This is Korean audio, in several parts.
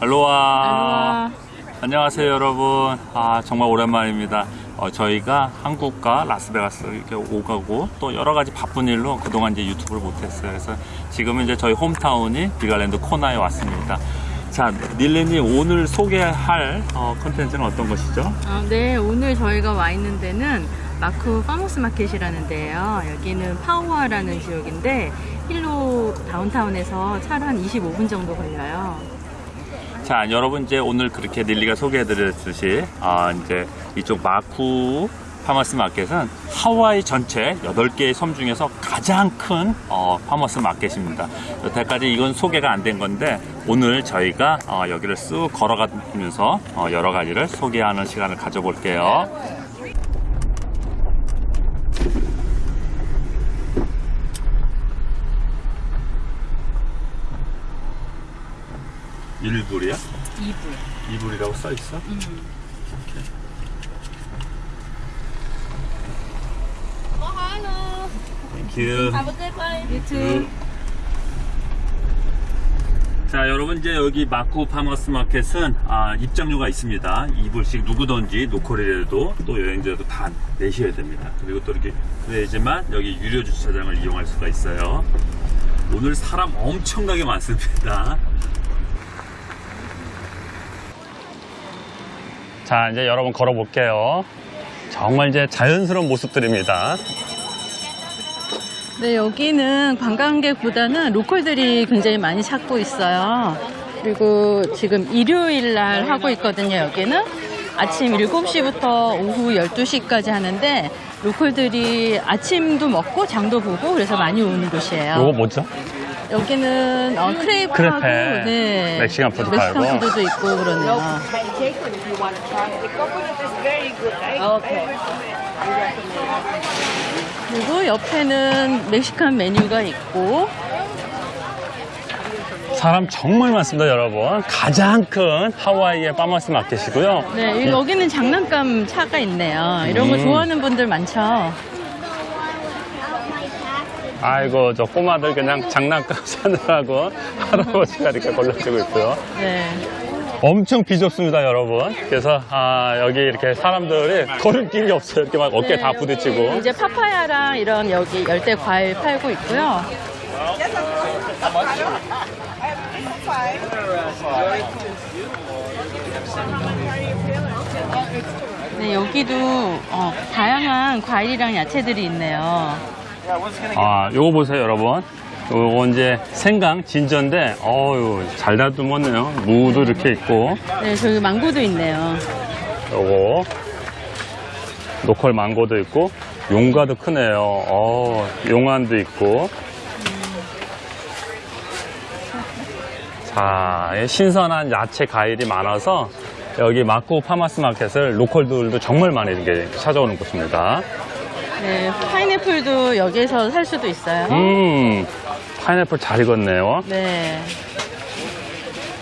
알로하. 안녕하세요 여러분. 아 정말 오랜만입니다. 어, 저희가 한국과 라스베가스 이렇게 오가고 또 여러 가지 바쁜 일로 그동안 이제 유튜브를 못했어요. 그래서 지금은 이제 저희 hometown이 Big Island 코나에 왔습니다. 자, 릴리님 오늘 소개할 어, 컨텐츠는 어떤 것이죠? 어, 네, 오늘 저희가 와 있는 데는 마쿠 farmers market이라는 데예요. 여기는 파호아라는 지역인데 힐로 다운타운에서 차로 한 25분 정도 걸려요. 자, 여러분 이제 오늘 그렇게 릴리가 소개해드렸듯이 아, 이제 이쪽 마쿠 farmers market은 하와이 전체 8개의 섬 중에서 가장 큰 어, farmers market입니다. 여태까지 이건 소개가 안 된 건데 오늘 저희가 어, 여기를 쓱 걸어가면서 어, 여러 가지를 소개하는 시간을 가져볼게요. 일불이야? 2분. 이불이라고 써 있어? Thank you. You too. 자 여러분 이제 여기 마쿠 farmers market은 아, 입장료가 있습니다 2불씩 누구든지 local이라도 또 여행자도 다 내셔야 됩니다 그리고 또 이렇게 그래야지만 여기 유료 주차장을 이용할 수가 있어요 오늘 사람 엄청나게 많습니다 자 이제 여러분 걸어 볼게요 정말 이제 자연스러운 모습들입니다 네, 여기는 관광객보다는 로컬들이 굉장히 많이 찾고 있어요. 그리고 지금 일요일 날 하고 있거든요, 여기는. 아침 7시부터 오후 12시까지 하는데 local들이 아침도 먹고 장도 보고 그래서 많이 오는 곳이에요. 요거 뭐죠? 여기는 어, 크레이프하고 크레페. 네, Mexican food Mexican 팔고. food도 있고 그러네요. it. 그리고 옆에는 멕시칸 메뉴가 있고 사람 정말 많습니다 여러분 가장 큰 하와이의 farmers market이고요 네, 여기는 장난감 차가 있네요. 이런 거 음. 좋아하는 분들 많죠. 아이고 저 꼬마들 그냥 장난감 사느라고 할아버지가 이렇게 걸러지고 있고요 네. 엄청 비좁습니다 여러분 그래서 아, 여기 이렇게 사람들이 걸음길이 없어요 이렇게 막 어깨 네, 다 부딪히고 이제 파파야랑 이런 여기 열대 과일 팔고 있고요. 네, 여기도 어, 다양한 과일이랑 야채들이 있네요. 아 요거 보세요 여러분 요거 이제 생강 진저인데 어유 잘 다듬었네요 무도 이렇게 있고 네, 저기 망고도 있네요. 요거 로컬 망고도 있고 용과도 크네요. 어, 용안도 있고. 자, 이 신선한 야채 과일이 많아서 여기 마쿠 파마스 마켓을 로컬들도 정말 많이 이렇게 찾아오는 곳입니다. 네, 파인애플도 여기에서 살 수도 있어요. 음, 파인애플 잘 익었네요. 네.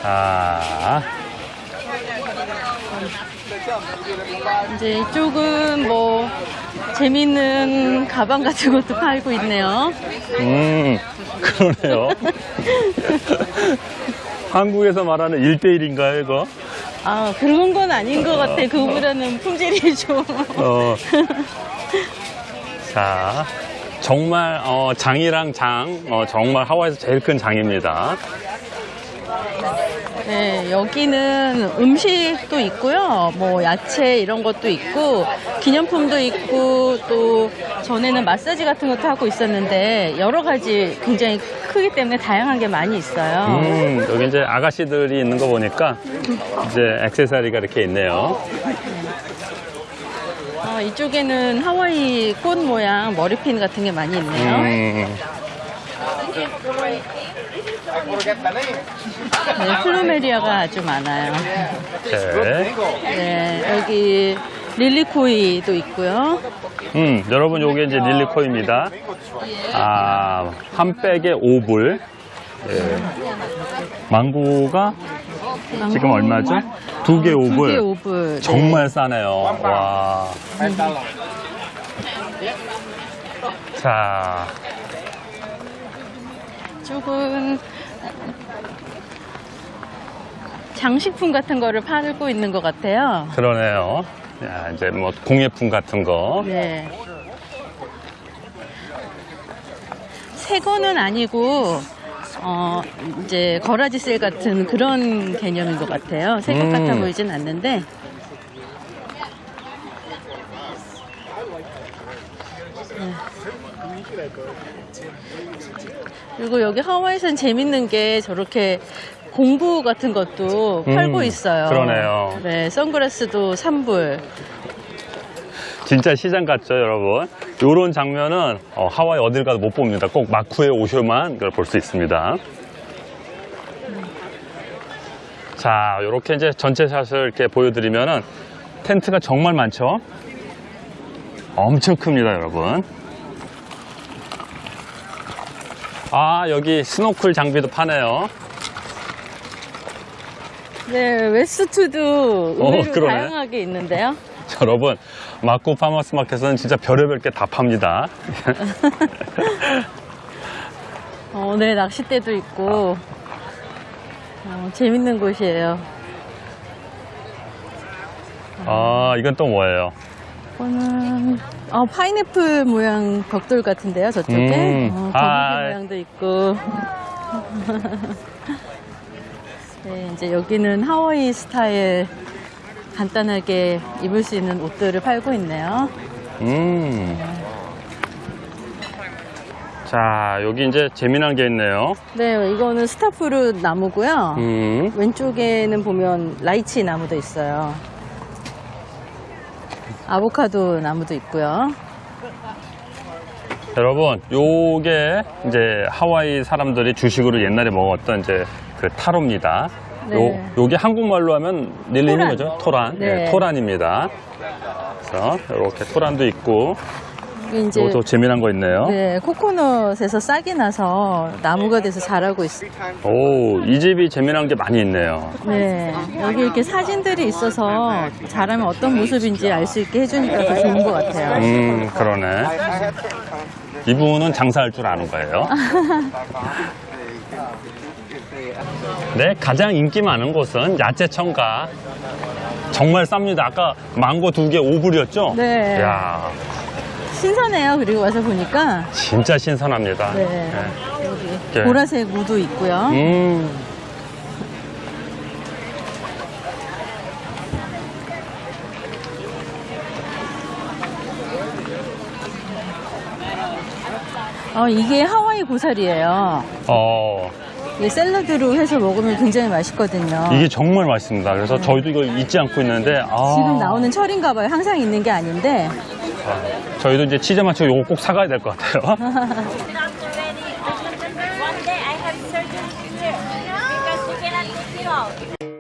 자, 이제 이쪽은 뭐 재밌는 가방 같은 것도 팔고 있네요. 음, 그러네요. 한국에서 말하는 1대1인가요, 이거? 아, 그런 건 아닌 것 같아. 그보다는 품질이 좀. 어. 자, 정말 어, 장이랑 장, 어, 정말 하와이에서 제일 큰 장입니다. 네, 여기는 음식도 있고요. 뭐 야채 이런 것도 있고 기념품도 있고 또 전에는 마사지 같은 것도 하고 있었는데 여러 가지 굉장히 크기 때문에 다양한 게 많이 있어요. 음, 여기 이제 아가씨들이 있는 거 보니까 이제 액세서리가 이렇게 있네요. 어, 이쪽에는 하와이 꽃 모양 머리핀 같은 게 많이 있네요. 음, 네, 플루메리아가 아주 많아요. 네. 네, 여기 릴리코이도 있고요. 음, 여러분 요게 이제 릴리코입니다. 아, 한 백에 5불. 예. 망고가 지금 얼마죠? 두개 5불. 두 개 5불. 정말 싸네요. 와. 자, 쪽은 장식품 같은 거를 팔고 있는 것 같아요. 그러네요. 야, 이제 뭐 공예품 같은 거. 네. 새 거는 아니고, 어, 이제 거라지 셀 같은 그런 개념인 것 같아요. 새것 음. 같아 보이진 않는데. 네. 그리고 여기 하와이에서는 재밌는 게 저렇게 공구 같은 것도 음, 팔고 있어요. 그러네요. 네, 선글라스도 3불. 진짜 시장 같죠, 여러분? 이런 장면은 어, 하와이 어딜 가도 못 봅니다. 꼭 마쿠에 오셔만 이걸 볼 수 있습니다. 자, 이렇게 이제 전체 샷을 이렇게 보여드리면은 텐트가 정말 많죠? 엄청 큽니다, 여러분. 아, 여기 스노클 장비도 파네요. 네, vest도 어, 의외로 그러네. 다양하게 있는데요. 여러분, 마쿠 farmers market은 진짜 별의별 게 다 팝니다. 어, 네, 낚싯대도 있고, 어, 재밌는 곳이에요. 아, 이건 또 뭐예요? 이거는, 어, 파인애플 모양 벽돌 같은데요, 저쪽에. 음, 어, 아. 모양도 있고. 네, 이제 여기는 하와이 스타일 간단하게 입을 수 있는 옷들을 팔고 있네요. 음. 자, 여기 이제 재미난 게 있네요. 네, 이거는 star fruit 나무고요. 음. 왼쪽에는 보면 lychee 나무도 있어요. 아보카도 나무도 있고요. 여러분, 요게 이제 하와이 사람들이 주식으로 옛날에 먹었던 이제 그 타로입니다. 네. 요, 요게 한국말로 하면 닐리는 토란. 거죠? 토란. 네. 토란입니다. 그래서 이렇게 토란도 있고, 이제 요것도 재미난 거 있네요. 네, 코코넛에서 싹이 나서 나무가 돼서 자라고 있어요. 오, 이 집이 재미난 게 많이 있네요. 네, 여기 이렇게 사진들이 있어서 자라면 어떤 모습인지 알 수 있게 해주니까 더 좋은 것 같아요. 음, 그러네. 이분은 장사할 줄 아는 거예요. 네, 가장 인기 많은 곳은 야채청가. 정말 쌉니다. 아까 망고 두 개 5불이었죠? 네. 야 신선해요. 그리고 와서 보니까 진짜 신선합니다. 네. 네. 여기 네. 보라색 무도 있고요. 음. 어, 이게 하와이 고사리예요. 어, 샐러드로 해서 먹으면 굉장히 맛있거든요. 이게 정말 맛있습니다. 그래서 저희도 이거 잊지 않고 있는데, 아, 지금 나오는 철인가 봐요. 항상 있는 게 아닌데. 아, 저희도 이제 치즈 맞추고 이거 꼭 사가야 될 것 같아요.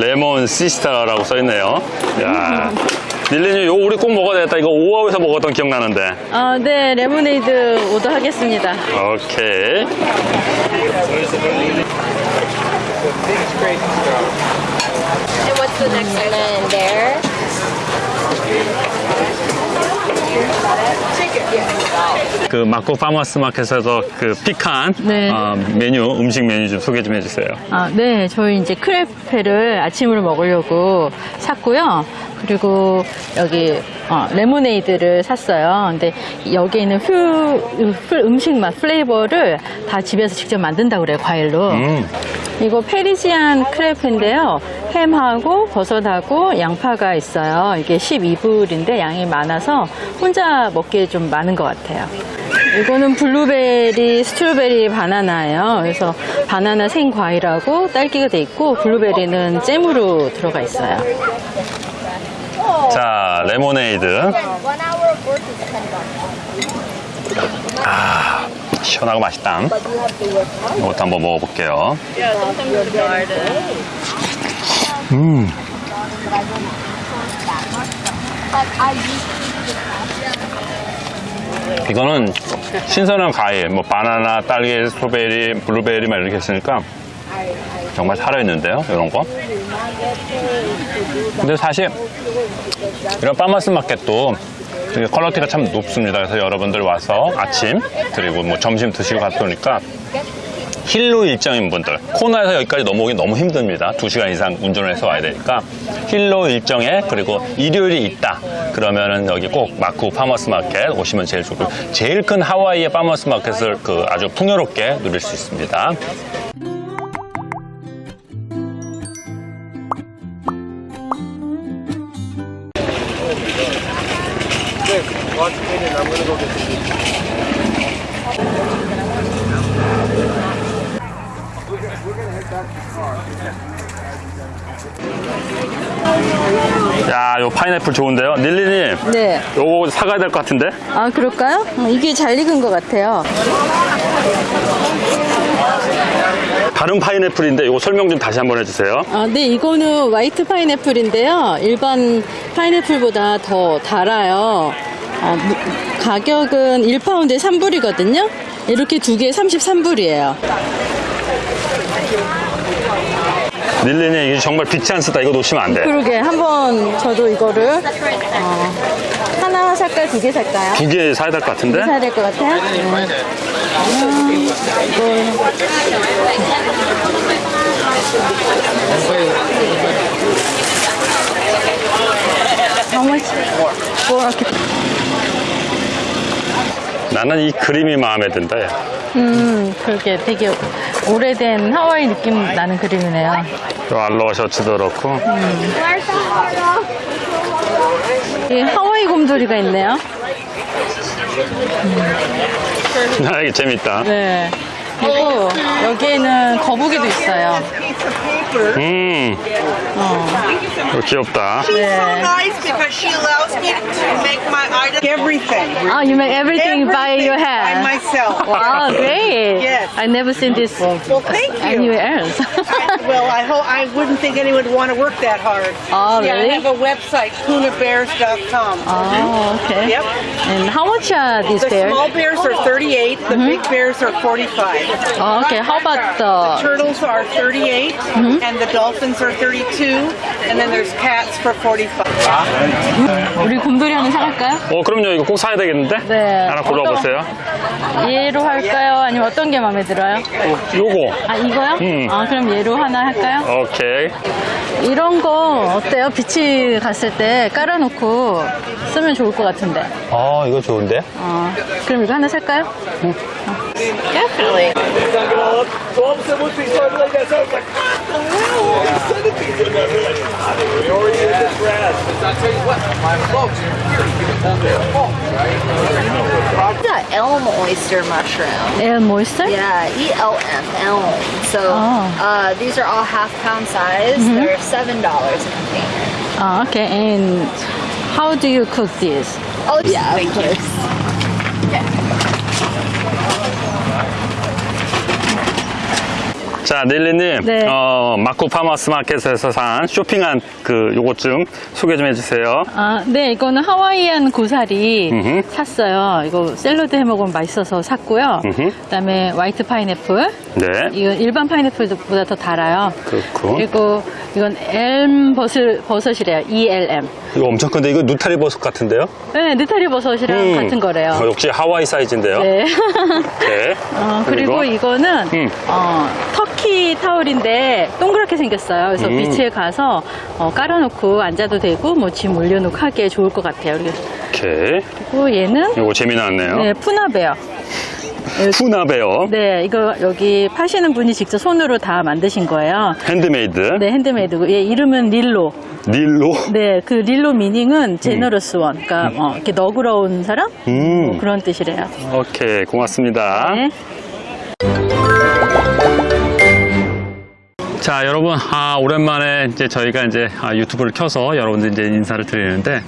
레몬 시스타라고 써있네요. 야. 닐리님, 이거 우리 꼭 먹어야 되겠다. 이거 오하우에서 먹었던 기억나는데. 아, 네, 레모네이드 오더 하겠습니다. 오케이. 그 마쿠 farmers market에서 그 pick한 네. 어, 메뉴, 음식 메뉴 좀 소개 좀 해주세요. 아, 네, 저희 이제 크레페를 아침으로 먹으려고 샀고요. 그리고 여기 어, 레모네이드를 샀어요. 근데 여기에 있는 풀, 풀 음식 맛 flavor를 다 집에서 직접 만든다고 그래요, 과일로. 음, 이거 Parisian 크레페인데요. 햄하고 버섯하고 양파가 있어요. 이게 12불인데 양이 많아서 혼자 먹기에 좀 많은 것 같아요. 이거는 블루베리, strawberry, 바나나예요. 그래서 바나나 생과일하고 딸기가 돼 있고 블루베리는 잼으로 들어가 있어요. 자, 레모네이드. 아, 시원하고 맛있다. 이것도 한번 먹어볼게요. 음, 이거는 신선한 과일, 뭐 바나나, 딸기, strawberry, 블루베리 막 이렇게 I 정말 살아있는데요, 이런 거. 근데 사실 이런 파머스 마켓도 되게 quality가 참 높습니다. 그래서 여러분들 와서 아침 그리고 뭐 점심 드시고 갔으니까 힐로 일정인 분들 코나에서 여기까지 넘어오기 너무 힘듭니다. 2시간 이상 운전을 해서 와야 되니까 힐로 일정에 그리고 일요일이 있다 그러면은 여기 꼭 마쿠 farmers market 오시면 제일 좋고 제일 큰 하와이의 farmers market을 그 아주 풍요롭게 누릴 수 있습니다. 야, 요 파인애플 좋은데요? 릴리님, 네. 요거 사가야 될 것 같은데? 아, 그럴까요? 어, 이게 잘 익은 것 같아요. 다른 파인애플인데 요거 설명 좀 다시 한번 해주세요. 아, 네, 이거는 화이트 파인애플인데요. 일반 파인애플보다 더 달아요. 어, 무- 가격은 1파운드에 3불이거든요. 이렇게 두 개에 33불이에요. 릴리님, 이게 정말 빛이 안 쓰다. 이거 놓치면 안 돼. 그러게, 한번 저도 이거를, 어, 하나 살까요? 두 개 살까요? 두 개 사야 될 것 같은데? 사야 될 것 같아요? 네. 음, 이거. How much? 뭐 이렇게 나는 이 그림이 마음에 든다. 야. 음, 그렇게 되게 오래된 하와이 느낌 나는 그림이네요. 요 알로하 셔츠도 그렇고. 이 하와이 곰돌이가 있네요. 아, 이게 재밌다. 네. 그리고 여기에는 거북이도 있어요. 음, 어, 이거 귀엽다. 네. nice because she allows me to make my item everything. Ah, you make everything by your By hand. myself. Wow, great. Yes. I never seen this Well, thank you. anywhere else. well, I hope I wouldn't think anyone would want to work that hard. Oh, yeah, really? I have a website, punabears.com. oh, okay. Yep. And how much are these The bears? small bears are 38, the big bears are 45. Oh, okay. How about the? Turtles are 38, And the dolphins are 32, and then there's cats for 45. 우리 곰돌이 하나 사갈까요? 어, 그럼요. 이거 꼭 사야 되겠는데? 네. 하나 골라보세요. 얘로 할까요? 아니면 어떤 게 마음에 들어요? 요거. 아 이거요? 음. 아 그럼 얘로 하나 할까요? 오케이. 이런 거 어때요? 비치 갔을 때 깔아놓고 쓰면 좋을 것 같은데. 아, 이거 좋은데? 어, 그럼 이거 하나 살까요? Definitely. I. we already yeah. used this I'll tell you what, my right? The elm oyster mushroom. Elm oyster? Yeah, E-L-M, elm. So oh. uh, these are all half pound size. Mm -hmm. They're $7 a container. Oh, okay, and how do you cook this? Oh, yeah, of course. 자, 릴리님. 네. 어, 마쿠 farmers market에서 산 쇼핑한 그 요것 좀 소개 좀 해주세요. 아, 네, 이거는 하와이안 고사리 음흠. 샀어요. 이거 샐러드 해 먹으면 맛있어서 샀고요. 음흠. 그다음에 white 파인애플. 네. 이건 일반 파인애플보다 더 달아요. 그렇고. 그리고 이건 엘m 버섯, 버섯이래요. ELM. 이거 엄청 큰데 이거 누타리 버섯 같은데요? 네, 느타리 버섯이랑 음. 같은 거래요. 어, 역시 하와이 사이즈인데요. 네. 네. 어, 그리고 이거는 음. 어, 터키 타올인데 동그랗게 생겼어요. 그래서 음. 비치에 가서 어, 깔아놓고 앉아도 되고 뭐 짐 올려놓고 하기에 좋을 것 같아요. 오케이. 그리고 얘는 이거 재미나네요. 네, 푸나베어. 푸나 bear. 네, 이거 여기 파시는 분이 직접 손으로 다 만드신 거예요. 핸드메이드. 네, Handmade고 얘 이름은 릴로. 릴로. 네, 그 릴로 meaning은 generous one. 그러니까 어, 이렇게 너그러운 사람? 음. 뭐 그런 뜻이래요. 오케이. 고맙습니다. 네. 자, 여러분, 아, 오랜만에 이제 저희가 이제 아, 유튜브를 켜서 여러분들 이제 인사를 드리는데,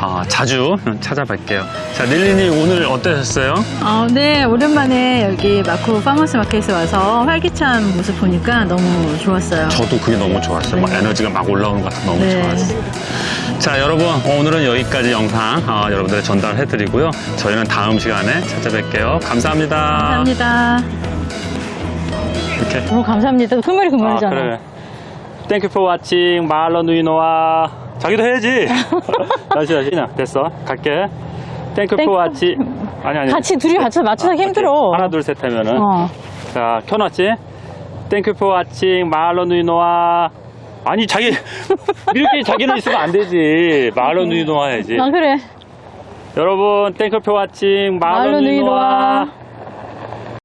아, 자주 찾아뵐게요. 자, 릴리님 오늘 어떠셨어요? 어, 네, 오랜만에 여기 마쿠 파머스 마켓에 와서 활기찬 모습 보니까 너무 좋았어요. 저도 그게 너무 좋았어요. 막 에너지가 막 올라오는 것 같아서 너무 네. 좋았어요. 자, 여러분, 오늘은 여기까지 영상 아, 여러분들에 전달해 드리고요. 저희는 다음 시간에 찾아뵐게요. 감사합니다. 감사합니다. 오케이. 너무 감사합니다. 소멸이 아, 그만이잖아. 그래. Thank you for watching mahalo nui loa 자기도 해야지 다시 다시 나 됐어 갈게 thank you thank you. for watching 아니 아니 같이 둘이 같이 맞춰서 아, 힘들어. 하나 둘 셋 하면은 어. 자 켜놨지 thank you for watching mahalo nui loa 아니 자기 이렇게 자기는 있으면 안 되지 mahalo nui loa 해야지 아 그래. 여러분 for watching nui loa nui loa.